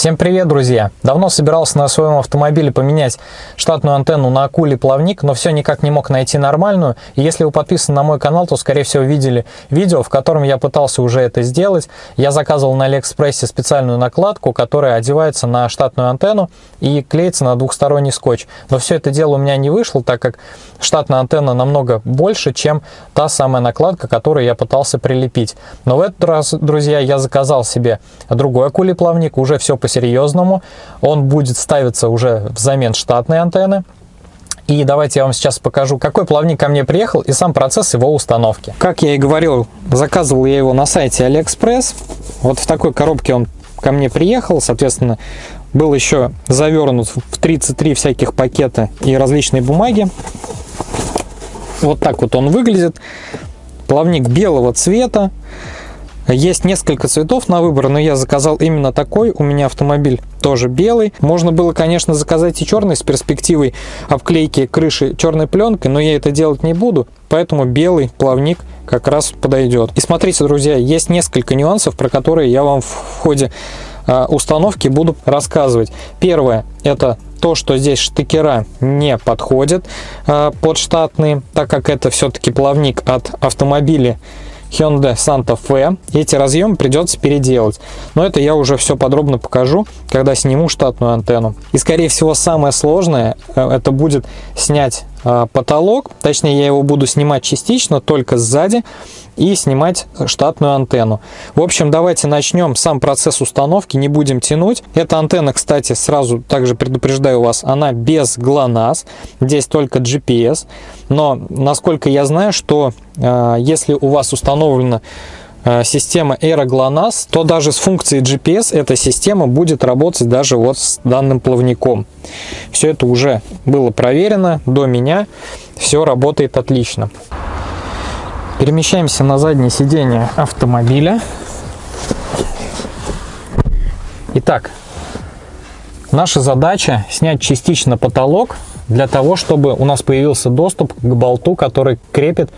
Всем привет, друзья! Давно собирался на своем автомобиле поменять штатную антенну на акулий плавник, но все никак не мог найти нормальную. И если вы подписаны на мой канал, то, скорее всего, видели видео, в котором я пытался уже это сделать. Я заказывал на Алиэкспрессе специальную накладку, которая одевается на штатную антенну и клеится на двухсторонний скотч. Но все это дело у меня не вышло, так как штатная антенна намного больше, чем та самая накладка, которую я пытался прилепить. Но в этот раз, друзья, я заказал себе другой акулий плавник, уже все по по-серьезному. Он будет ставиться уже взамен штатной антенны. И давайте я вам сейчас покажу, какой плавник ко мне приехал и сам процесс его установки. Как я и говорил, заказывал я его на сайте AliExpress. Вот в такой коробке он ко мне приехал, соответственно, был еще завернут в 33 всяких пакета и различные бумаги. Вот так вот он выглядит. Плавник белого цвета. Есть несколько цветов на выбор, но я заказал именно такой. У меня автомобиль тоже белый. Можно было, конечно, заказать и черный с перспективой обклейки крыши черной пленкой, но я это делать не буду, поэтому белый плавник как раз подойдет. И смотрите, друзья, есть несколько нюансов, про которые я вам в ходе а, установки буду рассказывать. Первое, это то, что здесь штекера не подходят а, под штатные, так как это все-таки плавник от автомобиля Hyundai Santa Fe. Эти разъемы придется переделать. Но это я уже все подробно покажу, когда сниму штатную антенну. И скорее всего самое сложное э, это будет снять потолок. Точнее я его буду снимать частично, только сзади и снимать штатную антенну. В общем, давайте начнем сам процесс установки, не будем тянуть. Эта антенна, кстати, сразу также предупреждаю вас, она без GLONASS, здесь только GPS. Но, насколько я знаю, что э, если у вас установлена система Aero то даже с функцией GPS эта система будет работать даже вот с данным плавником. Все это уже было проверено до меня, все работает отлично. Перемещаемся на заднее сиденье автомобиля. Итак, наша задача снять частично потолок для того, чтобы у нас появился доступ к болту, который крепит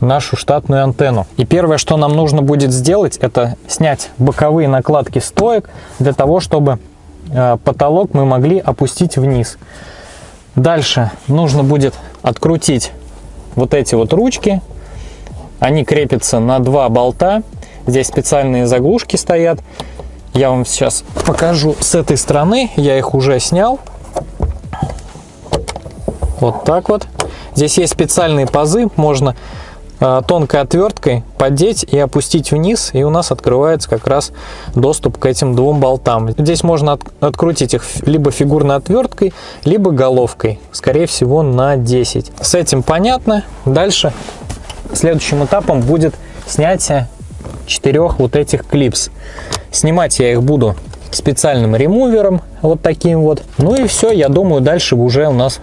нашу штатную антенну. И первое, что нам нужно будет сделать, это снять боковые накладки стоек для того, чтобы э, потолок мы могли опустить вниз. Дальше нужно будет открутить вот эти вот ручки они крепятся на два болта. Здесь специальные заглушки стоят. Я вам сейчас покажу с этой стороны. Я их уже снял. Вот так вот. Здесь есть специальные пазы. Можно тонкой отверткой поддеть и опустить вниз. И у нас открывается как раз доступ к этим двум болтам. Здесь можно от, открутить их либо фигурной отверткой, либо головкой. Скорее всего на 10. С этим понятно. Дальше Следующим этапом будет снятие четырех вот этих клипс. Снимать я их буду специальным ремувером, вот таким вот. Ну и все, я думаю, дальше уже у нас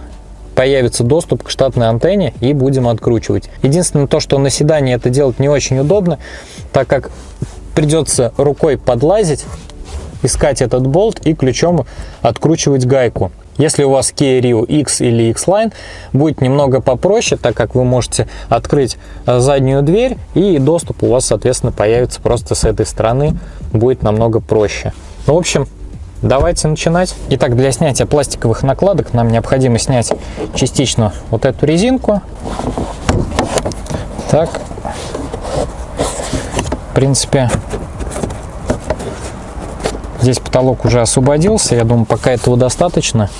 появится доступ к штатной антенне и будем откручивать. Единственное то, что на седане это делать не очень удобно, так как придется рукой подлазить, искать этот болт и ключом откручивать гайку. Если у вас Kia Rio X или X-Line, будет немного попроще, так как вы можете открыть э, заднюю дверь и доступ у вас, соответственно, появится просто с этой стороны, будет намного проще. Ну, в общем, давайте начинать. Итак, для снятия пластиковых накладок нам необходимо снять частично вот эту резинку. Так, в принципе, Здесь потолок уже освободился, я думаю, пока этого достаточно.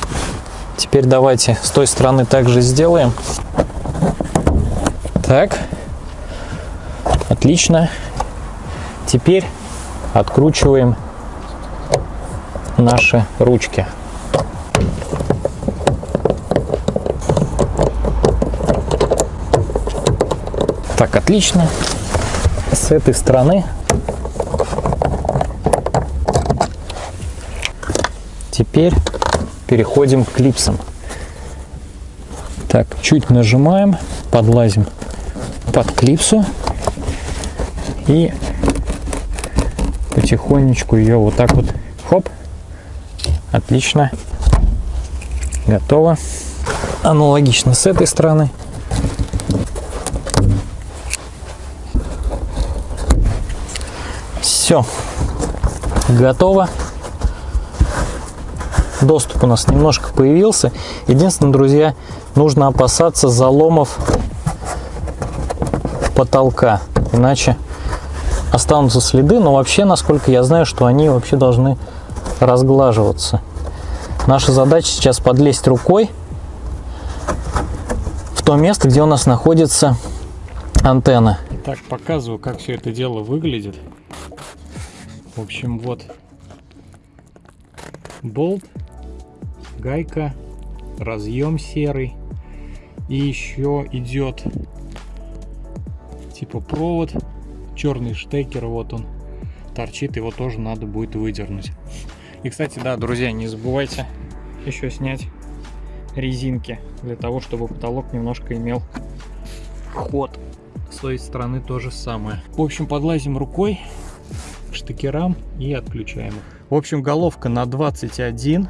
Теперь давайте с той стороны также сделаем. Так, отлично. Теперь откручиваем наши ручки. Так, отлично. С этой стороны Теперь переходим к клипсам. Так, чуть нажимаем, подлазим под клипсу и потихонечку ее вот так вот, хоп, отлично, готово. Аналогично с этой стороны. Все, готово. доступ у нас немножко появился. Единственное, друзья, нужно опасаться заломов потолка, иначе останутся следы, но вообще, насколько я знаю, что они вообще должны разглаживаться. Наша задача сейчас подлезть рукой в то место, где у нас находится антенна. Так, показываю, как все это дело выглядит. В общем, вот болт, гайка, разъем серый. И еще идет типа провод, черный штекер, вот он торчит, его тоже надо будет выдернуть. И, кстати, да, друзья, не забывайте еще снять резинки, для того, чтобы потолок немножко имел ход. С той стороны то же самое. В общем, подлазим рукой к штекерам и отключаем их. В общем, головка на 21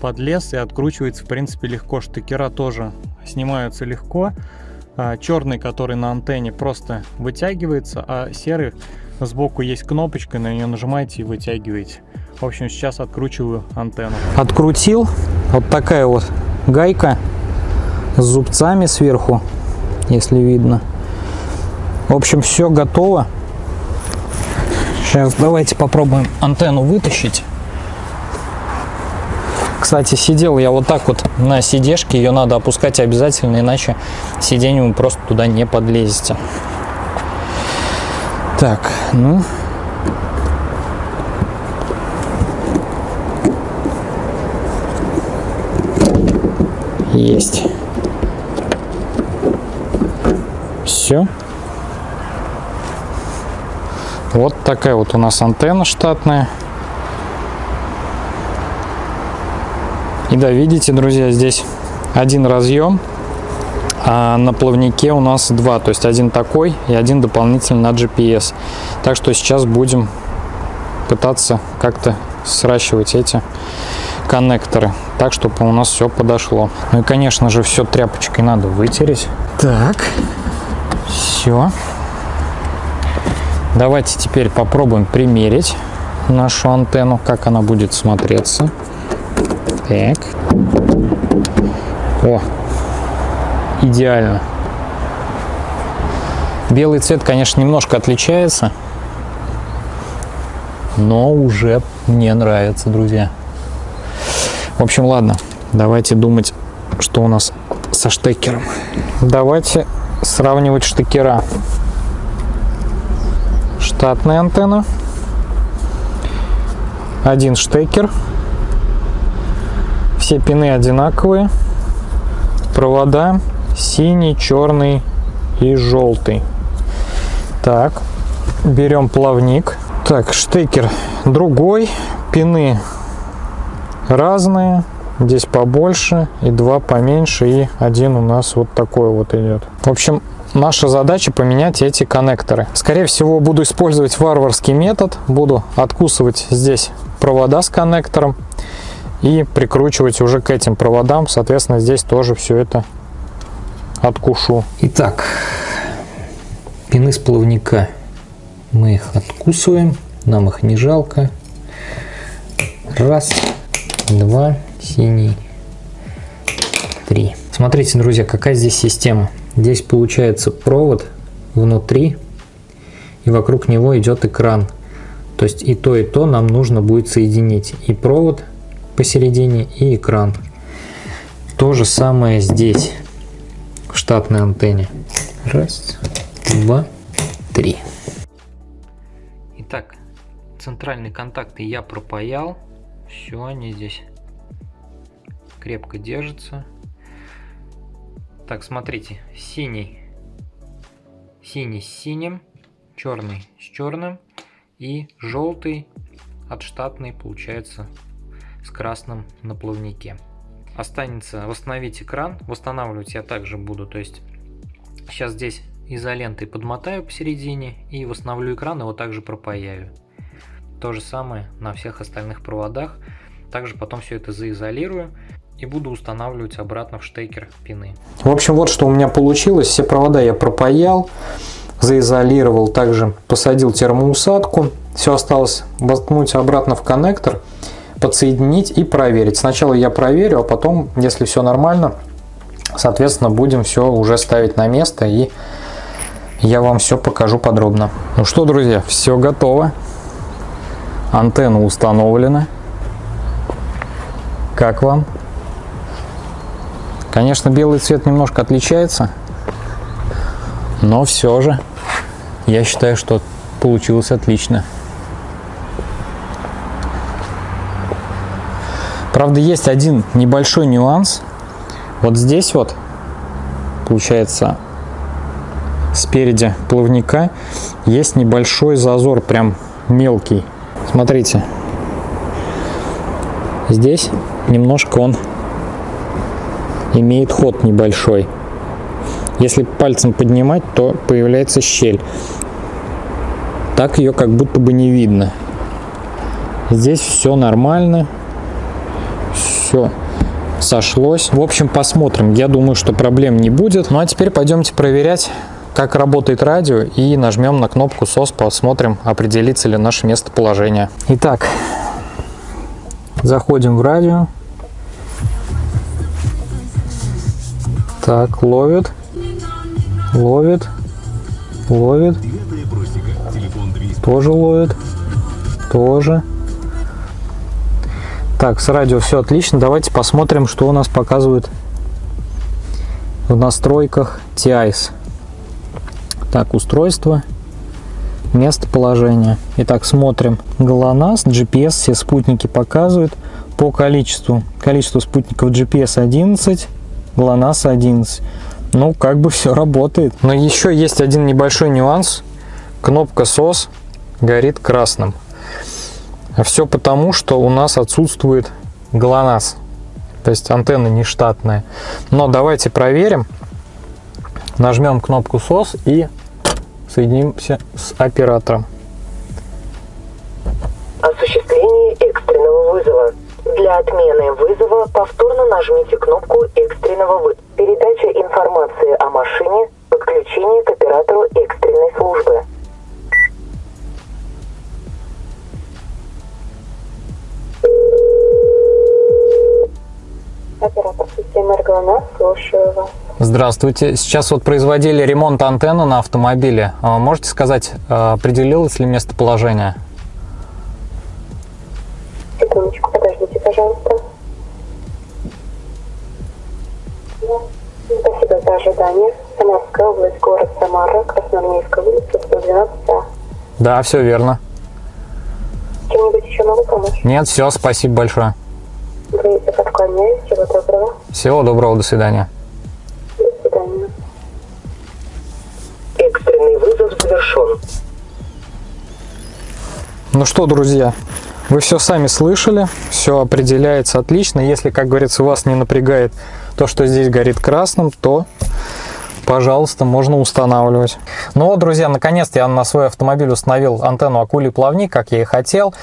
подлез и откручивается, в принципе, легко. Штекера тоже снимаются легко. А, черный, который на антенне, просто вытягивается, а серый сбоку есть кнопочка, на нее нажимаете и вытягиваете. В общем, сейчас откручиваю антенну. Открутил. Вот такая вот гайка с зубцами сверху, если видно. В общем, все готово. Сейчас давайте попробуем антенну вытащить. Кстати, сидел я вот так вот на сидешке, ее надо опускать обязательно, иначе сиденьем вы просто туда не подлезете. Так, ну... Есть. Все. Вот такая вот у нас антенна штатная. И да, видите, друзья, здесь один разъем, а на плавнике у нас два, то есть один такой и один дополнительный на GPS. Так что сейчас будем пытаться как-то сращивать эти коннекторы, так, чтобы у нас все подошло. Ну и, конечно же, все тряпочкой надо вытереть. Так, все. Давайте теперь попробуем примерить нашу антенну, как она будет смотреться. Так. О, идеально. Белый цвет, конечно, немножко отличается, но уже мне нравится, друзья. В общем, ладно, давайте думать, что у нас со штекером. Давайте сравнивать штекера. Штатная антенна. Один штекер все пины одинаковые. Провода синий, черный и желтый. Так, берем плавник. Так, штекер другой. Пины разные. Здесь побольше и два поменьше. И один у нас вот такой вот идет. В общем, наша задача поменять эти коннекторы. Скорее всего, буду использовать варварский метод. Буду откусывать здесь провода с коннектором и прикручивать уже к этим проводам. Соответственно, здесь тоже все это откушу. Итак, пины с плавника мы их откусываем, нам их не жалко. Раз, два, синий, три. Смотрите, друзья, какая здесь система. Здесь получается провод внутри, и вокруг него идет экран. То есть и то, и то нам нужно будет соединить. И провод посередине и экран. То же самое здесь, в штатной антенне. Раз, два, три. Итак, центральные контакты я пропаял. Все, они здесь крепко держатся. Так, смотрите, синий, синий с синим, черный с черным и желтый от штатной получается с красным на плавнике. Останется восстановить экран. Восстанавливать я также буду. То есть сейчас здесь изолентой подмотаю посередине и восстановлю экран, его также пропаяю. То же самое на всех остальных проводах. Также потом все это заизолирую и буду устанавливать обратно в штекер пины. В общем, вот что у меня получилось. Все провода я пропаял, заизолировал, также посадил термоусадку. Все осталось воткнуть обратно в коннектор подсоединить и проверить. Сначала я проверю, а потом, если все нормально, соответственно, будем все уже ставить на место и я вам все покажу подробно. Ну что, друзья, все готово. Антенна установлена. Как вам? Конечно, белый цвет немножко отличается, но все же я считаю, что получилось отлично. Правда, есть один небольшой нюанс. Вот здесь вот, получается, спереди плавника есть небольшой зазор, прям мелкий. Смотрите, здесь немножко он имеет ход небольшой. Если пальцем поднимать, то появляется щель. Так ее как будто бы не видно. Здесь все нормально все сошлось. В общем, посмотрим. Я думаю, что проблем не будет. Ну а теперь пойдемте проверять, как работает радио и нажмем на кнопку SOS, посмотрим, определится ли наше местоположение. Итак, заходим в радио. Так, ловит, ловит, ловит, тоже ловит, тоже. Так, с радио все отлично. Давайте посмотрим, что у нас показывает в настройках TIS. Так, устройство, местоположение. Итак, смотрим. GLONASS, GPS, все спутники показывают по количеству. Количество спутников GPS 11, GLONASS 11. Ну, как бы все работает. Но еще есть один небольшой нюанс. Кнопка SOS горит красным. Все потому, что у нас отсутствует ГЛОНАСС, то есть антенна не штатная. Но давайте проверим. Нажмем кнопку SOS и соединимся с оператором. Осуществление экстренного вызова. Для отмены вызова повторно нажмите кнопку экстренного вызова. Передача информации о машине, подключение к оператору экстренной службы. Оператор системы РГЛНАС, слушаю вас. Здравствуйте. Сейчас вот производили ремонт антенны на автомобиле. А можете сказать, а, определилось ли местоположение? Секундочку, подождите, пожалуйста. Спасибо за ожидание. Самарская область, город Самара, Красноармейская улица, 112А. Да, все верно. Чем-нибудь еще могу помочь? Нет, все, спасибо большое. Говорите, подклоняюсь. Всего доброго. Всего доброго, до свидания. До свидания. Экстренный вызов завершен. Ну что, друзья, вы все сами слышали, все определяется отлично. Если, как говорится, вас не напрягает то, что здесь горит красным, то, пожалуйста, можно устанавливать. Ну вот, друзья, наконец-то я на свой автомобиль установил антенну акулий плавник, как я и хотел.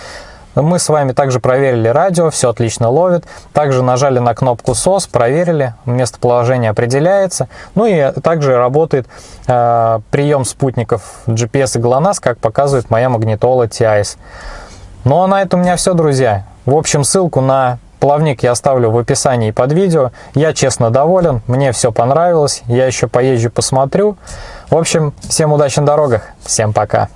Мы с вами также проверили радио, все отлично ловит. Также нажали на кнопку SOS, проверили, местоположение определяется. Ну и также работает э, прием спутников GPS и GLONASS, как показывает моя магнитола TIS. Ну а на этом у меня все, друзья. В общем, ссылку на плавник я оставлю в описании под видео. Я честно доволен, мне все понравилось. Я еще поезжу, посмотрю. В общем, всем удачи на дорогах. Всем пока.